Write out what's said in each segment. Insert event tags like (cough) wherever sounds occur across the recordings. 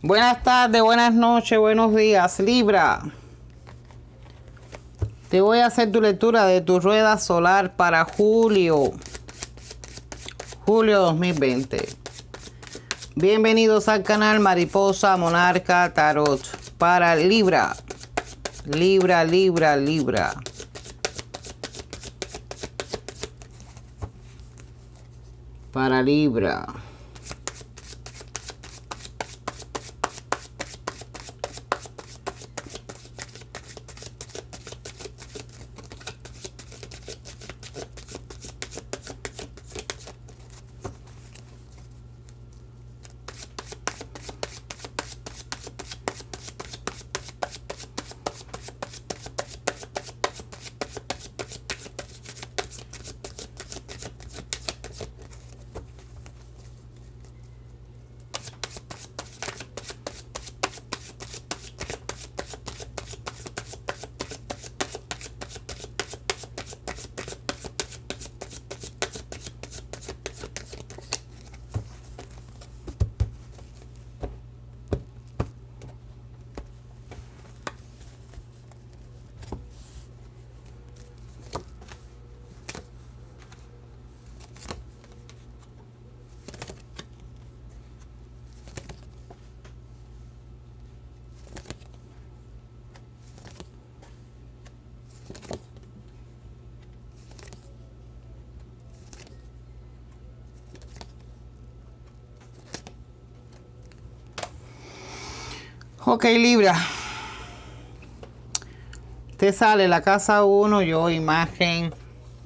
Buenas tardes, buenas noches, buenos días, Libra. Te voy a hacer tu lectura de tu rueda solar para julio. Julio 2020. Bienvenidos al canal Mariposa Monarca Tarot para Libra. Libra, Libra, Libra. Para Libra. Ok, Libra. Te sale la casa 1, yo, imagen,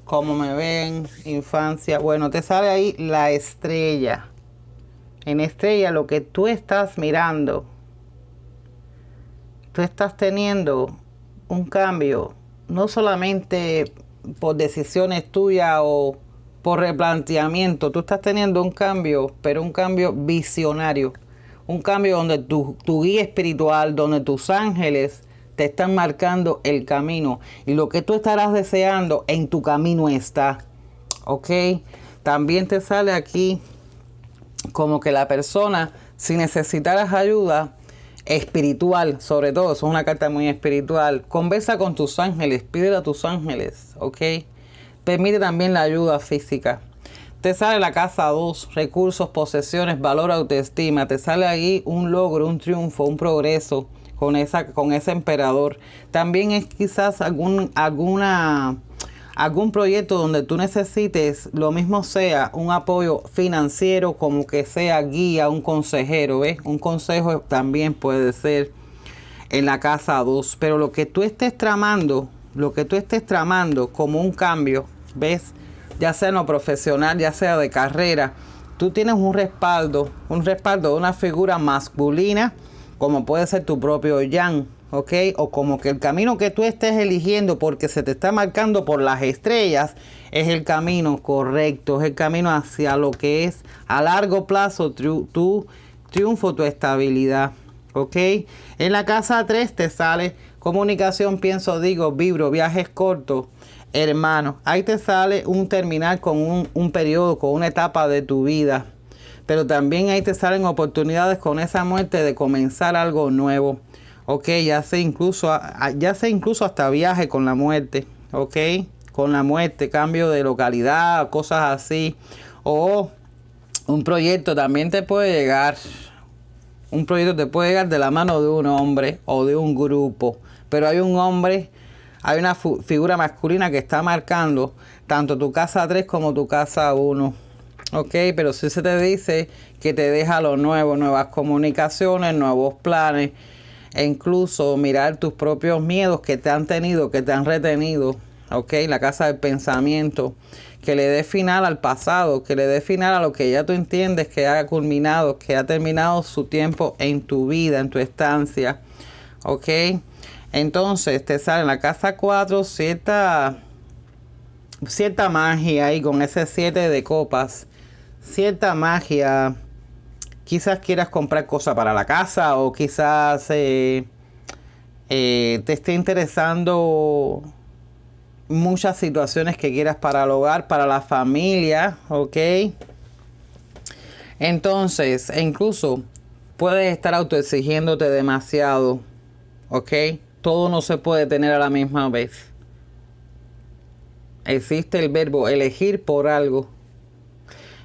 cómo me ven, infancia. Bueno, te sale ahí la estrella. En estrella lo que tú estás mirando. Tú estás teniendo un cambio, no solamente por decisiones tuyas o por replanteamiento. Tú estás teniendo un cambio, pero un cambio visionario un cambio donde tu, guía espiritual, donde tus ángeles te están marcando el camino y lo que tú estarás deseando en tu camino está. ¿Ok? También te sale aquí como que la persona, si necesitaras ayuda espiritual, sobre todo, es una carta muy espiritual, conversa con tus ángeles, pídele a tus ángeles, ¿ok? Permite también la ayuda física. Te sale la casa 2, recursos, posesiones, valor, autoestima. Te sale ahí un logro, un triunfo, un progreso con, esa, con ese emperador. También es quizás algún, alguna, algún proyecto donde tú necesites, lo mismo sea un apoyo financiero, como que sea guía, un consejero, ¿ves? Un consejo también puede ser en la casa 2. Pero lo que tú estés tramando, lo que tú estés tramando como un cambio, ¿ves? Ya sea no profesional, ya sea de carrera, tú tienes un respaldo, un respaldo de una figura masculina, como puede ser tu propio Yang, ¿ok? O como que el camino que tú estés eligiendo porque se te está marcando por las estrellas es el camino correcto, es el camino hacia lo que es a largo plazo tu, triunfo, tu estabilidad, ¿ok? En la casa 3 te sale comunicación, pienso, digo, vibro, viajes cortos, hermano. Ahí te sale un terminar con un, periodo, con una etapa de tu vida. Pero también ahí te salen oportunidades con esa muerte de comenzar algo nuevo. Ok, ya sé incluso, ya sé incluso hasta viaje con la muerte. Ok, con la muerte, cambio de localidad, cosas así. O un proyecto también te puede llegar. Un proyecto te puede llegar de la mano de un hombre o de un grupo. Pero hay un hombre hay una figura masculina que está marcando tanto tu casa 3 como tu casa 1. Ok, pero si se te dice que te deja lo nuevo, nuevas comunicaciones, nuevos planes, e incluso mirar tus propios miedos que te han tenido, que te han retenido. Ok, la casa del pensamiento, que le dé final al pasado, que le dé final a lo que ya tú entiendes que ha culminado, que ha terminado su tiempo en tu vida, en tu estancia. Ok entonces te sale en la casa 4 cierta, cierta magia ahí con ese 7 de copas. Cierta magia. Quizás quieras comprar cosas para la casa o quizás eh, eh, te esté interesando muchas situaciones que quieras para el hogar, para la familia, ¿ok? Entonces, e incluso puedes estar autoexigiéndote demasiado, ¿ok? Todo no se puede tener a la misma vez. Existe el verbo elegir por algo.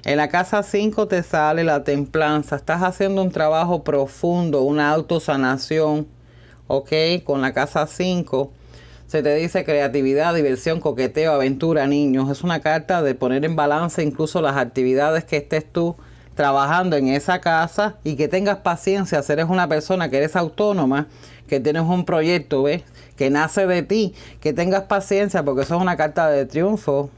En la casa 5 te sale la templanza. Estás haciendo un trabajo profundo, una autosanación. ¿Ok? Con la casa 5 se te dice creatividad, diversión, coqueteo, aventura, niños. Es una carta de poner en balance incluso las actividades que estés tú trabajando en esa casa y que tengas paciencia. Si eres una persona que eres autónoma, que tienes un proyecto, ¿ves? Que nace de ti, que tengas paciencia porque eso es una carta de triunfo.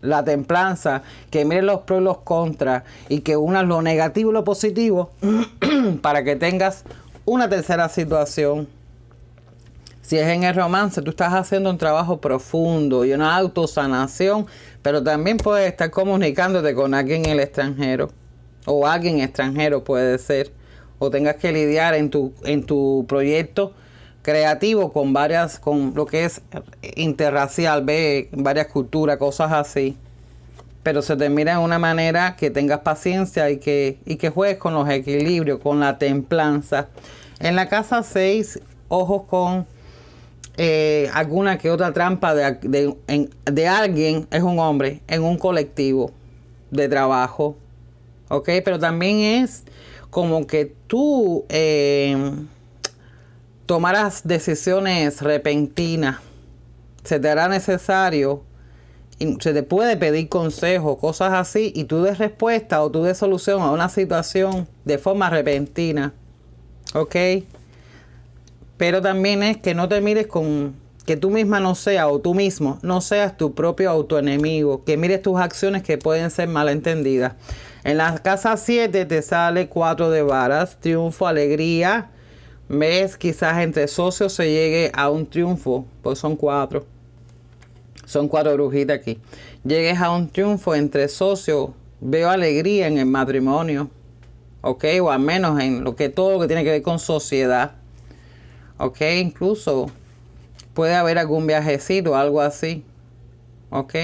La templanza, que mires los pros y los contras y que unas lo negativo y lo positivo (clears throat) para que tengas una tercera situación si es en el romance, tú estás haciendo un trabajo profundo y una autosanación, pero también puedes estar comunicándote con alguien en el extranjero o alguien extranjero puede ser, o tengas que lidiar en tu, en tu proyecto creativo con varias, con lo que es interracial, ve, varias culturas, cosas así. Pero se te mira de una manera que tengas paciencia y que, y que juegues con los equilibrios, con la templanza. En la casa 6, ojos con eh, alguna que otra trampa de, de, alguien, es un hombre, en un colectivo de trabajo. ¿Ok? Pero también es como que tú eh, tomarás decisiones repentinas. Se te hará necesario, y se te puede pedir consejo, cosas así, y tú des respuesta o tú des solución a una situación de forma repentina. ¿Ok? Pero también es que no te mires con que tú misma no seas o tú mismo no seas tu propio autoenemigo, que mires tus acciones que pueden ser malentendidas. En la casa 7 te sale 4 de varas, triunfo, alegría. Ves, quizás entre socios se llegue a un triunfo, pues son cuatro. Son cuatro brujitas aquí. Llegues a un triunfo entre socios, veo alegría en el matrimonio, ¿ok? O al menos en lo que todo lo que tiene que ver con sociedad. ¿ok? Incluso puede haber algún viajecito, algo así, ¿ok?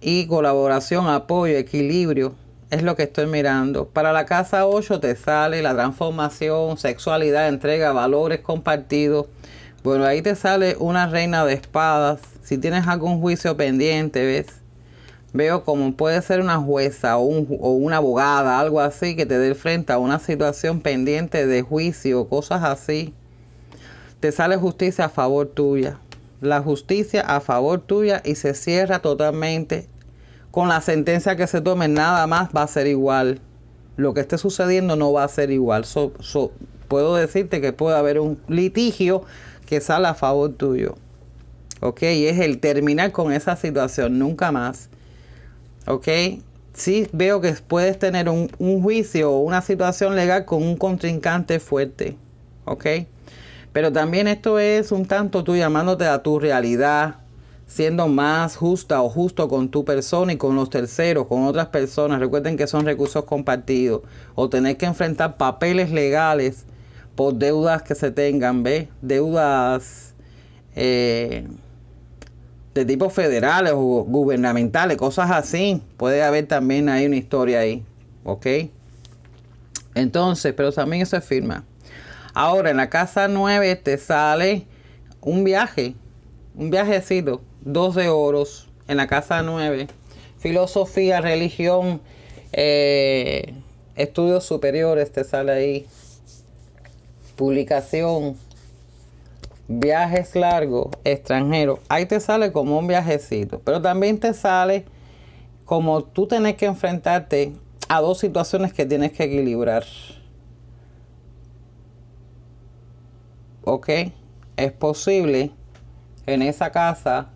Y colaboración, apoyo, equilibrio, es lo que estoy mirando. Para la casa 8 te sale la transformación, sexualidad, entrega, valores compartidos. Bueno, ahí te sale una reina de espadas. Si tienes algún juicio pendiente, ¿ves? Veo como puede ser una jueza o, o una abogada, algo así, que te dé frente a una situación pendiente de juicio, cosas así te sale justicia a favor tuya. La justicia a favor tuya y se cierra totalmente. Con la sentencia que se tome, nada más va a ser igual. Lo que esté sucediendo no va a ser igual. puedo decirte que puede haber un litigio que sale a favor tuyo. ¿Ok? Y es el terminar con esa situación, nunca más. ¿Ok? Sí veo que puedes tener un, un juicio o una situación legal con un contrincante fuerte. ¿Ok? Pero también esto es un tanto tú llamándote a tu realidad, siendo más justa o justo con tu persona y con los terceros, con otras personas. Recuerden que son recursos compartidos. O tener que enfrentar papeles legales por deudas que se tengan, ¿ves? Deudas eh, de tipo federales o gubernamentales, cosas así. Puede haber también ahí una historia ahí, ¿ok? Entonces, pero también se firma. Ahora, en la casa 9 te sale un viaje, un viajecito, 12 oros en la casa 9. Filosofía, religión, eh, estudios superiores te sale ahí. Publicación, viajes largos, extranjeros. Ahí te sale como un viajecito, pero también te sale como tú tienes que enfrentarte a dos situaciones que tienes que equilibrar. ok, es posible en esa casa.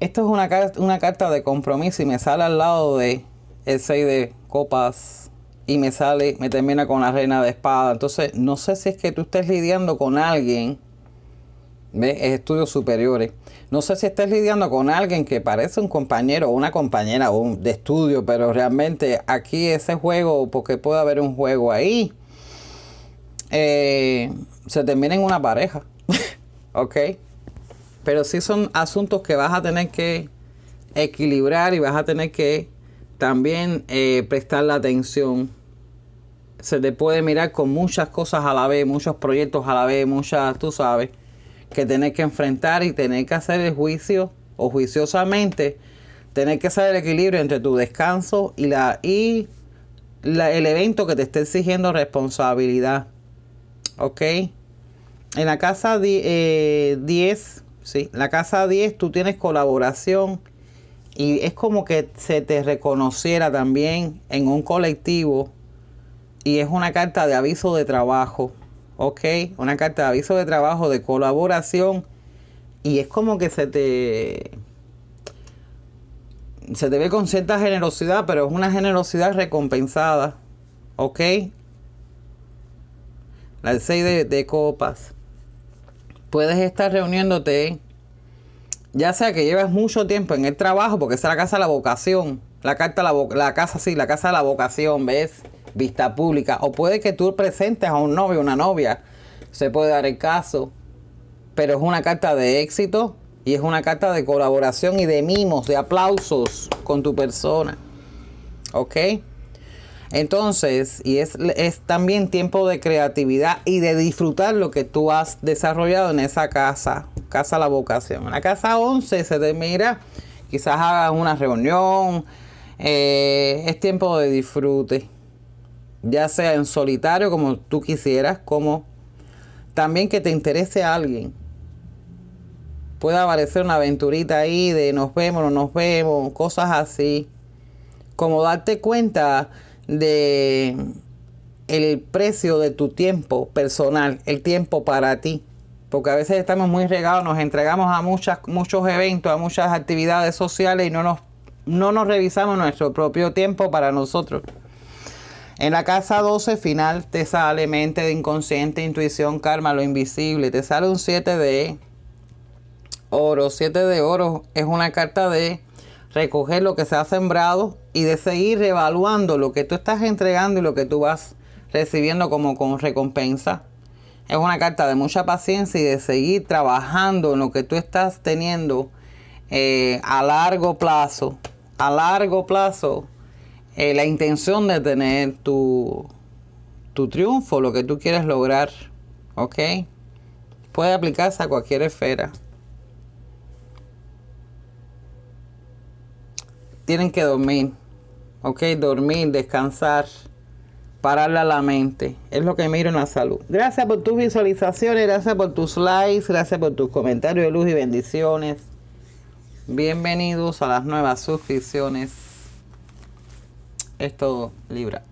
Esto es una, una carta de compromiso y me sale al lado de el 6 de copas y me sale, me termina con la reina de espada. Entonces, no sé si es que tú estés lidiando con alguien, ¿ves? Es estudios superiores. No sé si estés lidiando con alguien que parece un compañero o una compañera de estudio, pero realmente aquí ese juego, porque puede haber un juego ahí, eh, se termina en una pareja. (laughs) ¿Ok? Pero sí son asuntos que vas a tener que equilibrar y vas a tener que también eh, prestar la atención. se te puede mirar con muchas cosas a la vez, muchos proyectos a la vez, muchas, tú sabes, que tener que enfrentar y tener que hacer el juicio o juiciosamente, tener que hacer el equilibrio entre tu descanso y la y el evento que te esté exigiendo responsabilidad. ¿Ok? En la casa 10, eh, sí, la casa 10 tú tienes colaboración y es como que se te reconociera también en un colectivo y es una carta de aviso de trabajo, ¿ok? Una carta de aviso de trabajo, de colaboración y es como que se te se te ve con cierta generosidad, pero es una generosidad recompensada, ¿ok? La 6 de, de copas. Puedes estar reuniéndote, ya sea que llevas mucho tiempo en el trabajo, porque es la casa de la vocación, la carta, la, la casa, sí, la casa de la vocación, ¿ves? vista pública. O puede que tú presentes a un novio una novia. Se puede dar el caso. Pero es una carta de éxito y es una carta de colaboración y de mimos, de aplausos con tu persona. ¿Ok? Entonces, y es, es, también tiempo de creatividad y de disfrutar lo que tú has desarrollado en esa casa, casa la vocación. En la casa 11 se te mira, quizás hagas una reunión, eh, es tiempo de disfrute ya sea en solitario como tú quisieras, como también que te interese alguien. Puede aparecer una aventurita ahí de nos vemos, no nos vemos, cosas así. Como darte cuenta de el precio de tu tiempo personal, el tiempo para ti. Porque a veces estamos muy regados, nos entregamos a muchas, muchos eventos, a muchas actividades sociales y no nos, no nos revisamos nuestro propio tiempo para nosotros. En la casa 12 final te sale mente de inconsciente, intuición, karma, lo invisible. Te sale un 7 de oro. 7 de oro es una carta de recoger lo que se ha sembrado y de seguir evaluando lo que tú estás entregando y lo que tú vas recibiendo como recompensa. Es una carta de mucha paciencia y de seguir trabajando en lo que tú estás teniendo eh, a largo plazo. A largo plazo eh, la intención de tener tu, tu triunfo, lo que tú quieres lograr, ¿ok? Puede aplicarse a cualquier esfera. Tienen que dormir, ¿ok? Dormir, descansar, pararle a la mente. Es lo que miro en la salud. Gracias por tus visualizaciones, gracias por tus likes, gracias por tus comentarios de luz y bendiciones. Bienvenidos a las nuevas suscripciones es todo Libra.